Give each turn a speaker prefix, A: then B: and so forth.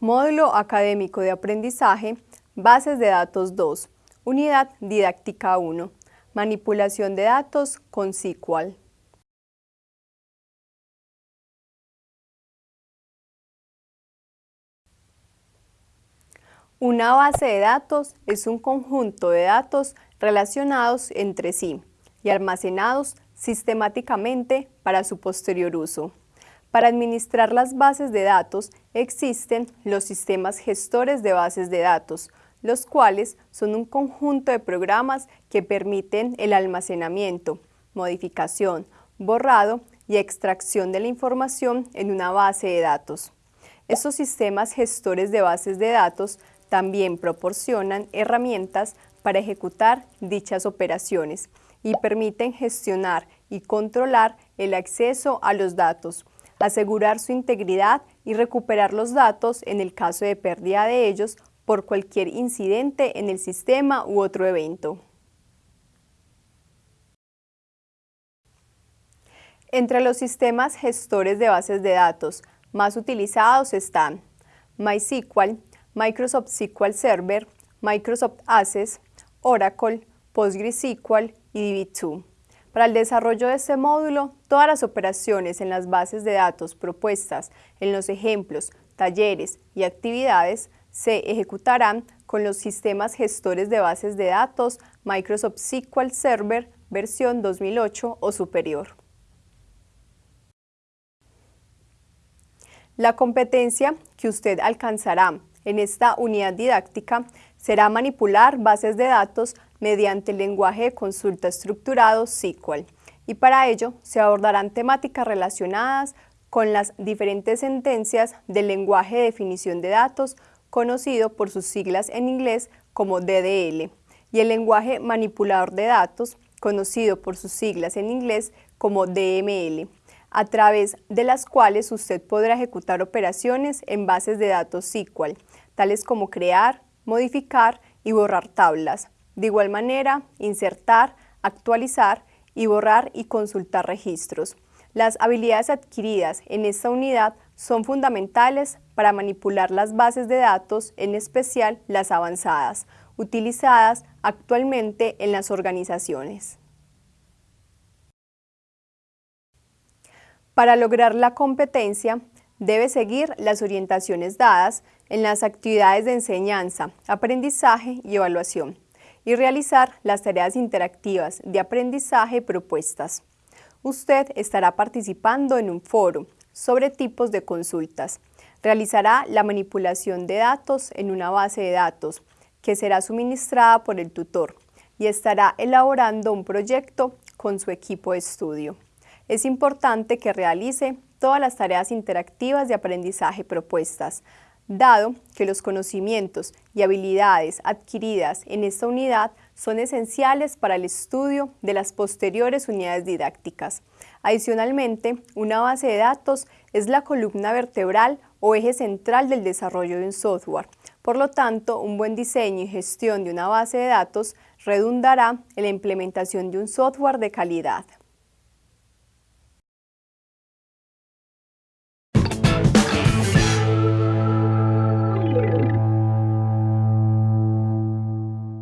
A: Módulo Académico de Aprendizaje, Bases de Datos 2, Unidad Didáctica 1, Manipulación de datos con SQL. Una base de datos es un conjunto de datos relacionados entre sí y almacenados sistemáticamente para su posterior uso. Para administrar las bases de datos existen los sistemas gestores de bases de datos, los cuales son un conjunto de programas que permiten el almacenamiento, modificación, borrado y extracción de la información en una base de datos. Estos sistemas gestores de bases de datos también proporcionan herramientas para ejecutar dichas operaciones y permiten gestionar y controlar el acceso a los datos, asegurar su integridad y recuperar los datos en el caso de pérdida de ellos por cualquier incidente en el sistema u otro evento. Entre los sistemas gestores de bases de datos más utilizados están MySQL, Microsoft SQL Server, Microsoft Access, Oracle, PostgreSQL y DB2. Para el desarrollo de este módulo, todas las operaciones en las bases de datos propuestas en los ejemplos, talleres y actividades se ejecutarán con los sistemas gestores de bases de datos Microsoft SQL Server versión 2008 o superior. La competencia que usted alcanzará en esta unidad didáctica será manipular bases de datos mediante el lenguaje de consulta estructurado SQL y para ello se abordarán temáticas relacionadas con las diferentes sentencias del lenguaje de definición de datos conocido por sus siglas en inglés como DDL y el lenguaje manipulador de datos conocido por sus siglas en inglés como DML, a través de las cuales usted podrá ejecutar operaciones en bases de datos SQL, tales como crear, modificar y borrar tablas, de igual manera, insertar, actualizar y borrar y consultar registros. Las habilidades adquiridas en esta unidad son fundamentales para manipular las bases de datos, en especial las avanzadas, utilizadas actualmente en las organizaciones. Para lograr la competencia, debe seguir las orientaciones dadas en las actividades de enseñanza, aprendizaje y evaluación y realizar las tareas interactivas de aprendizaje propuestas. Usted estará participando en un foro sobre tipos de consultas. Realizará la manipulación de datos en una base de datos que será suministrada por el tutor y estará elaborando un proyecto con su equipo de estudio. Es importante que realice todas las tareas interactivas de aprendizaje propuestas, dado que los conocimientos y habilidades adquiridas en esta unidad son esenciales para el estudio de las posteriores unidades didácticas. Adicionalmente, una base de datos es la columna vertebral o eje central del desarrollo de un software. Por lo tanto, un buen diseño y gestión de una base de datos redundará en la implementación de un software de calidad.